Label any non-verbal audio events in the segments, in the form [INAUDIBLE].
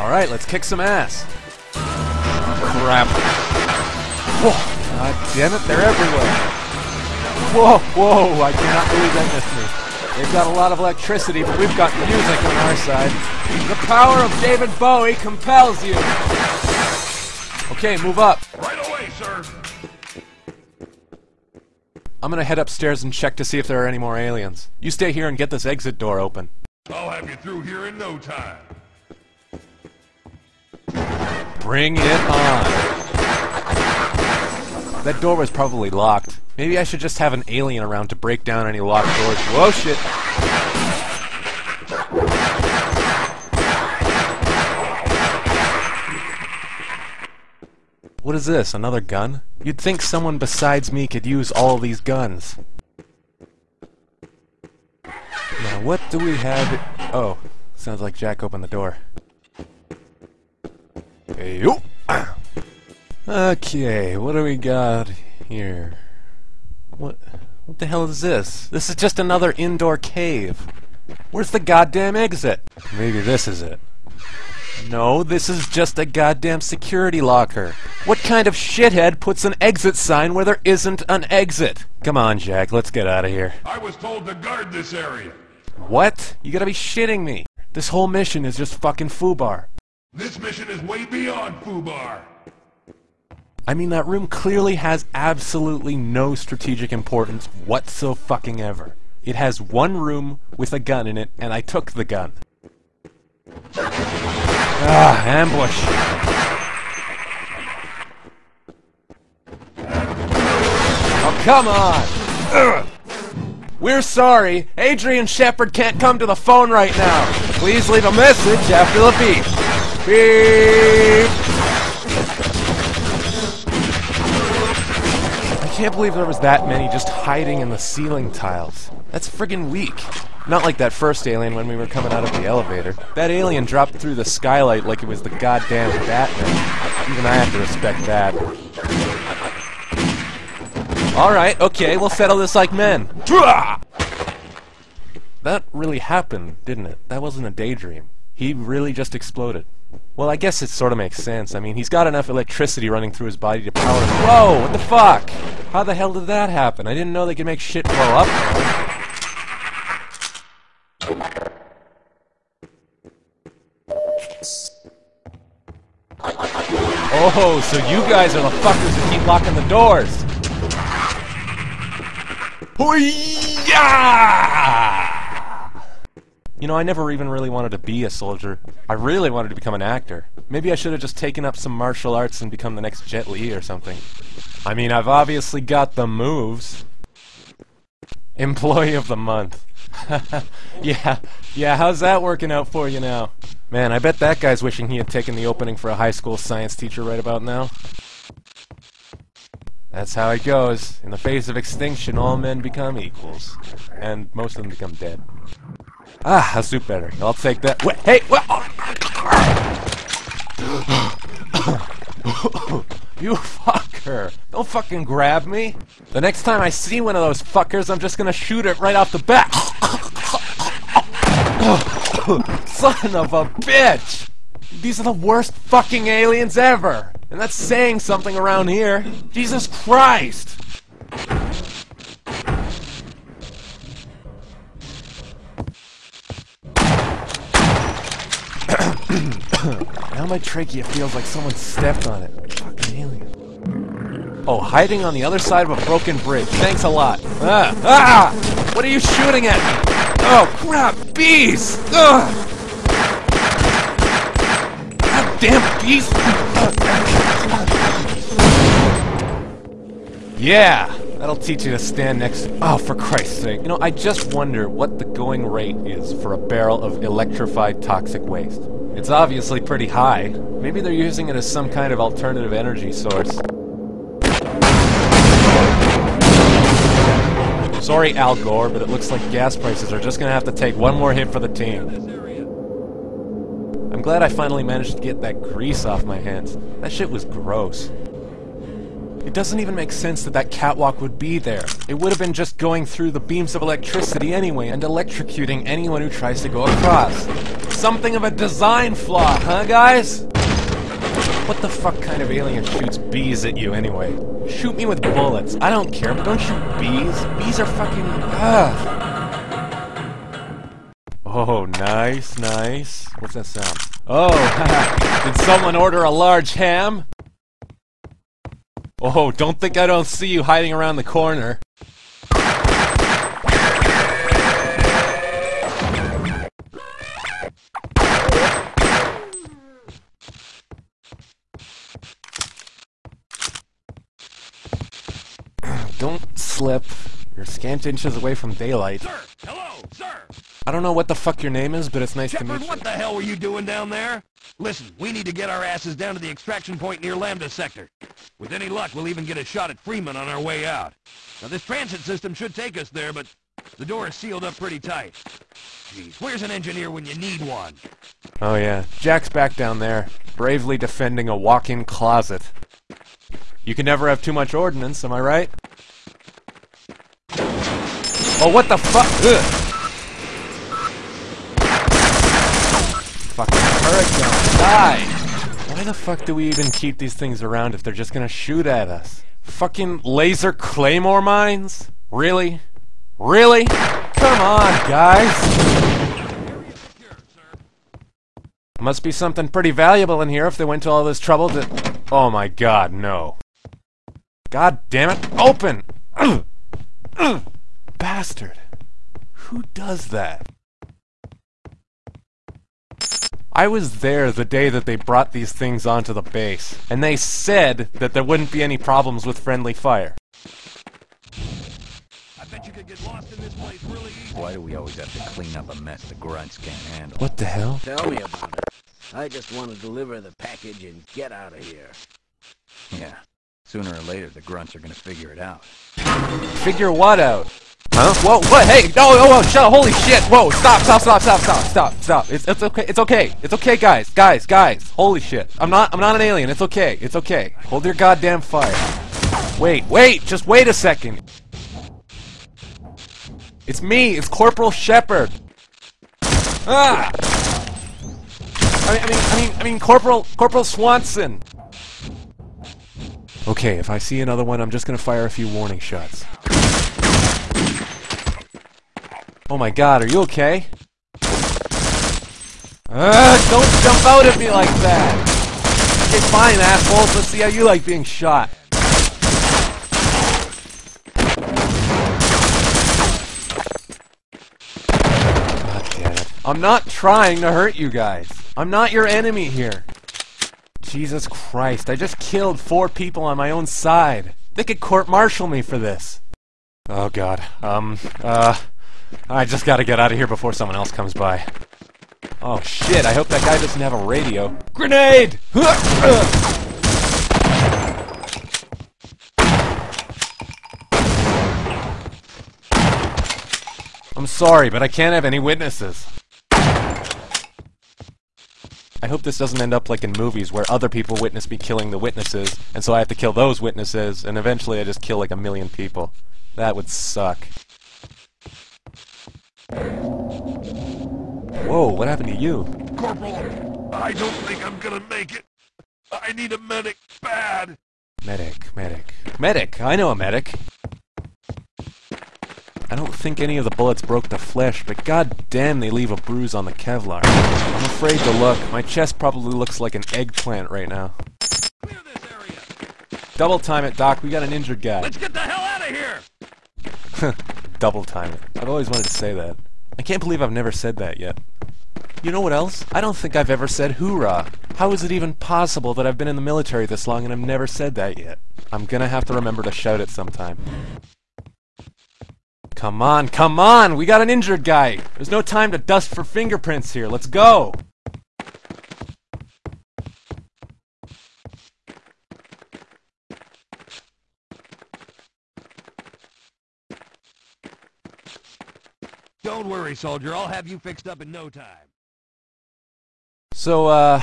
Alright, let's kick some ass. Oh, crap. Whoa, god damn it, they're everywhere. Whoa, whoa, I cannot believe that missed me. They've got a lot of electricity, but we've got music on our side. The power of David Bowie compels you. Okay, move up. Right away, sir. I'm gonna head upstairs and check to see if there are any more aliens. You stay here and get this exit door open. I'll have you through here in no time. Bring it on. That door was probably locked. Maybe I should just have an alien around to break down any locked doors. Whoa, shit. What is this? Another gun? You'd think someone besides me could use all these guns. Now, what do we have? Oh, sounds like Jack opened the door. Hey, yo! Okay, what do we got here? What what the hell is this? This is just another indoor cave. Where's the goddamn exit? Maybe this is it. No, this is just a goddamn security locker. What kind of shithead puts an exit sign where there isn't an exit? Come on, Jack, let's get out of here. I was told to guard this area. What? You gotta be shitting me. This whole mission is just fucking Fubar. This mission is way beyond Fubar. I mean, that room clearly has absolutely no strategic importance whatsoever. It has one room with a gun in it, and I took the gun. Ah, ambush. Oh, come on! We're sorry. Adrian Shepard can't come to the phone right now. Please leave a message after the beep. Beep! I can't believe there was that many just hiding in the ceiling tiles. That's friggin' weak. Not like that first alien when we were coming out of the elevator. That alien dropped through the skylight like it was the goddamn Batman. Even I have to respect that. Alright, okay, we'll settle this like men. That really happened, didn't it? That wasn't a daydream. He really just exploded. Well, I guess it sort of makes sense. I mean, he's got enough electricity running through his body to power... Whoa! What the fuck? How the hell did that happen? I didn't know they could make shit blow up. Oh, so you guys are the fuckers who keep locking the doors. Hoo-yah! You know, I never even really wanted to be a soldier. I really wanted to become an actor. Maybe I should have just taken up some martial arts and become the next Jet Li or something. I mean, I've obviously got the moves. Employee of the month. [LAUGHS] yeah, yeah, how's that working out for you now? Man, I bet that guy's wishing he had taken the opening for a high school science teacher right about now. That's how it goes. In the face of extinction, all men become equals. And most of them become dead. Ah, I'll do better. I'll take that. Wait, hey! [COUGHS] You fucker! Don't fucking grab me! The next time I see one of those fuckers, I'm just gonna shoot it right off the bat! [COUGHS] Son of a bitch! These are the worst fucking aliens ever! And that's saying something around here. Jesus Christ! Now my trachea feels like someone stepped on it. Fucking alien. Oh, hiding on the other side of a broken bridge. Thanks a lot. Ah! Ah! What are you shooting at me? Oh, crap! Bees! Ugh! Goddamn bees! Yeah! That'll teach you to stand next to- Oh, for Christ's sake. You know, I just wonder what the going rate is for a barrel of electrified toxic waste. It's obviously pretty high. Maybe they're using it as some kind of alternative energy source. Sorry, Al Gore, but it looks like gas prices are just gonna have to take one more hit for the team. I'm glad I finally managed to get that grease off my hands. That shit was gross. It doesn't even make sense that that catwalk would be there. It would have been just going through the beams of electricity anyway and electrocuting anyone who tries to go across. Something of a design flaw, huh, guys? What the fuck kind of alien shoots bees at you anyway? Shoot me with bullets. I don't care, but don't shoot bees. Bees are fucking. Ugh. Oh, nice, nice. What's that sound? Oh, [LAUGHS] did someone order a large ham? Oh, don't think I don't see you hiding around the corner. Don't slip. You're scant inches away from daylight. Sir! Hello, sir! I don't know what the fuck your name is, but it's nice to meet you. what the hell were you doing down there? Listen, we need to get our asses down to the extraction point near Lambda Sector. With any luck, we'll even get a shot at Freeman on our way out. Now, this transit system should take us there, but the door is sealed up pretty tight. Jeez, where's an engineer when you need one? Oh yeah, Jack's back down there, bravely defending a walk-in closet. You can never have too much ordnance, am I right? Oh, what the fuck? Fucking hurricane, die! Why the fuck do we even keep these things around if they're just gonna shoot at us? Fucking laser claymore mines? Really? Really? Come on, guys! Must be something pretty valuable in here if they went to all this trouble to... Oh my god, no. God damn it, open! [CLEARS THROAT] Bastard. Who does that? I was there the day that they brought these things onto the base, and they said that there wouldn't be any problems with friendly fire. I bet you could get lost in this place really easy. Why do we always have to clean up a mess the grunts can't handle? What the hell? Tell me about it. I just want to deliver the package and get out of here. Yeah. Sooner or later, the grunts are gonna figure it out. Figure what out? Huh? Whoa, what? Hey, no, oh, whoa, shut up, holy shit! Whoa, stop, stop, stop, stop, stop, stop, stop. It's, it's okay, it's okay, it's okay, guys, guys, guys. Holy shit. I'm not, I'm not an alien, it's okay, it's okay. Hold your goddamn fire. Wait, wait, just wait a second. It's me, it's Corporal Shepard. Ah! I mean, I mean, I mean, I mean, Corporal, Corporal Swanson. Okay, if I see another one, I'm just gonna fire a few warning shots. Oh my god, are you okay? Uh, don't jump out at me like that! Okay, fine, assholes, let's see how you like being shot. God damn it. I'm not trying to hurt you guys. I'm not your enemy here. Jesus Christ, I just killed four people on my own side. They could court-martial me for this. Oh god, um, uh, I just gotta get out of here before someone else comes by. Oh shit, I hope that guy doesn't have a radio. Grenade! I'm sorry, but I can't have any witnesses. I hope this doesn't end up like in movies where other people witness me killing the witnesses, and so I have to kill those witnesses, and eventually I just kill like a million people. That would suck. Whoa, what happened to you? Corporal, I don't think I'm gonna make it. I need a medic bad. Medic, medic. Medic! I know a medic! I don't think any of the bullets broke the flesh, but god damn they leave a bruise on the Kevlar. I'm afraid to look. My chest probably looks like an eggplant right now. Clear this area. Double time it, Doc. We got an injured guy. Let's get the hell out of here. [LAUGHS] Double time it. I've always wanted to say that. I can't believe I've never said that yet. You know what else? I don't think I've ever said hoorah. How is it even possible that I've been in the military this long and I've never said that yet? I'm gonna have to remember to shout it sometime. Come on, come on! We got an injured guy! There's no time to dust for fingerprints here. Let's go! Don't worry, soldier. I'll have you fixed up in no time. So, uh,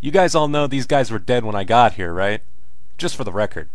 you guys all know these guys were dead when I got here, right? Just for the record.